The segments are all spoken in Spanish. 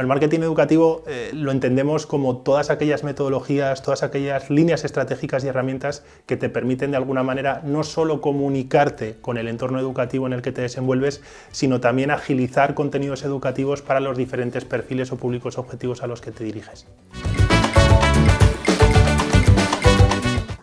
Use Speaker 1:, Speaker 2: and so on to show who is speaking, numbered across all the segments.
Speaker 1: El marketing educativo eh, lo entendemos como todas aquellas metodologías, todas aquellas líneas estratégicas y herramientas que te permiten de alguna manera no solo comunicarte con el entorno educativo en el que te desenvuelves, sino también agilizar contenidos educativos para los diferentes perfiles o públicos objetivos a los que te diriges.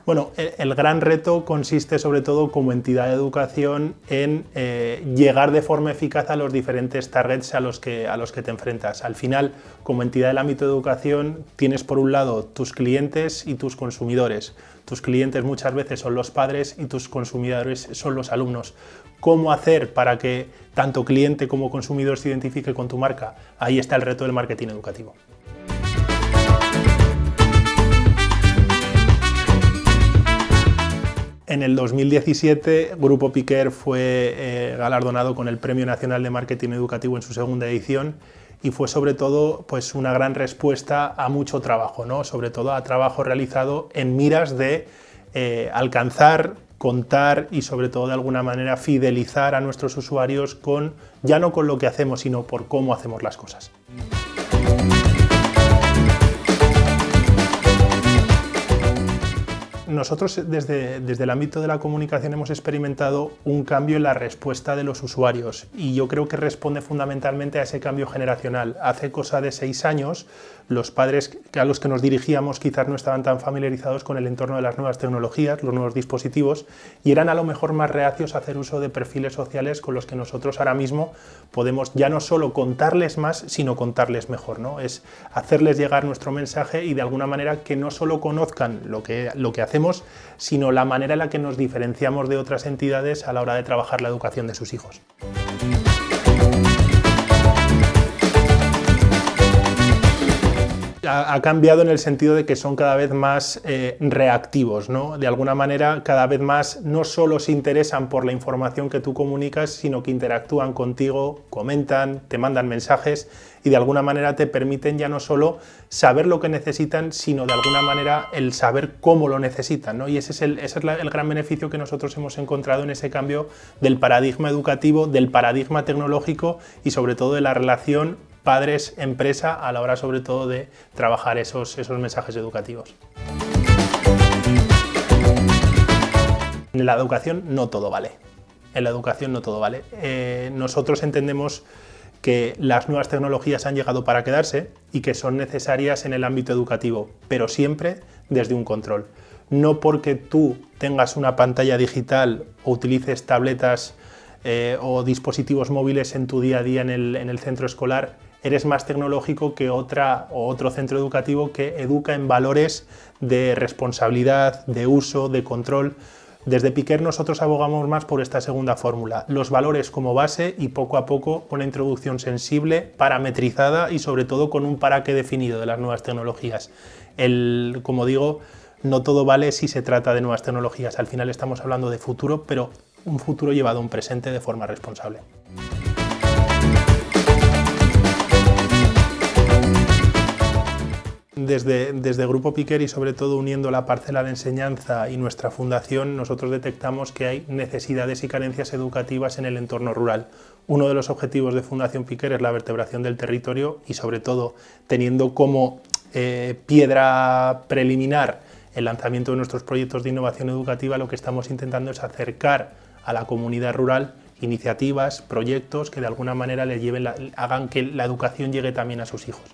Speaker 1: Bueno, el, gran reto consiste sobre todo como entidad de educación en eh, llegar de forma eficaz a los diferentes targets a los, que, a los que te enfrentas. Al final, como entidad del ámbito de educación, tienes por un lado tus clientes y tus consumidores. Tus clientes muchas veces son los padres y tus consumidores son los alumnos. ¿Cómo hacer para que tanto cliente como consumidor se identifique con tu marca? Ahí está el reto del marketing educativo. En el 2017, Grupo Piquer fue eh, galardonado con el Premio Nacional de Marketing Educativo en su segunda edición y fue sobre todo pues, una gran respuesta a mucho trabajo, ¿no? sobre todo a trabajo realizado en miras de eh, alcanzar, contar y sobre todo de alguna manera fidelizar a nuestros usuarios con ya no con lo que hacemos, sino por cómo hacemos las cosas. Nosotros desde, desde, el ámbito de la comunicación hemos experimentado un cambio en la respuesta de los usuarios y yo creo que responde fundamentalmente a ese cambio generacional. Hace cosa de seis años los padres a los que nos dirigíamos quizás no estaban tan familiarizados con el entorno de las nuevas tecnologías, los nuevos dispositivos y eran a lo mejor más reacios a hacer uso de perfiles sociales con los que nosotros ahora mismo podemos ya no solo contarles más, sino contarles mejor. ¿no? Es hacerles llegar nuestro mensaje y de alguna manera que no solo conozcan lo que, lo que hacemos, sino la manera en la que nos diferenciamos de otras entidades a la hora de trabajar la educación de sus hijos. Ha, cambiado en el sentido de que son cada vez más eh, reactivos, ¿no? De alguna manera, cada vez más no solo se interesan por la información que tú comunicas, sino que interactúan contigo, comentan, te mandan mensajes y de alguna manera te permiten ya no solo saber lo que necesitan, sino de alguna manera el saber cómo lo necesitan, ¿no? Y ese es, el, ese es el gran beneficio que nosotros hemos encontrado en ese cambio del paradigma educativo, del paradigma tecnológico y sobre todo de la relación padres-empresa a la hora sobre todo de trabajar esos, esos mensajes educativos. En la educación no todo vale. En la educación no todo vale. Eh, nosotros entendemos que las nuevas tecnologías han llegado para quedarse y que son necesarias en el ámbito educativo, pero siempre desde un control. No porque tú tengas una pantalla digital o utilices tabletas eh, o dispositivos móviles en tu día a día en el, en el centro escolar, eres más tecnológico que otra o otro centro educativo que educa en valores de responsabilidad, de uso, de control. Desde Piquer nosotros abogamos más por esta segunda fórmula, los valores como base y poco a poco una introducción sensible, parametrizada y sobre todo con un para qué definido de las nuevas tecnologías. El, como digo, no todo vale si se trata de nuevas tecnologías, al final estamos hablando de futuro, pero un futuro llevado a un presente de forma responsable. Desde, Grupo Piquer y sobre todo uniendo la parcela de enseñanza y nuestra fundación, nosotros detectamos que hay necesidades y carencias educativas en el entorno rural. Uno de los objetivos de Fundación Piquer es la vertebración del territorio y sobre todo teniendo como eh, piedra preliminar el lanzamiento de nuestros proyectos de innovación educativa, lo que estamos intentando es acercar a la comunidad rural iniciativas, proyectos que de alguna manera le lleven hagan que la educación llegue también a sus hijos.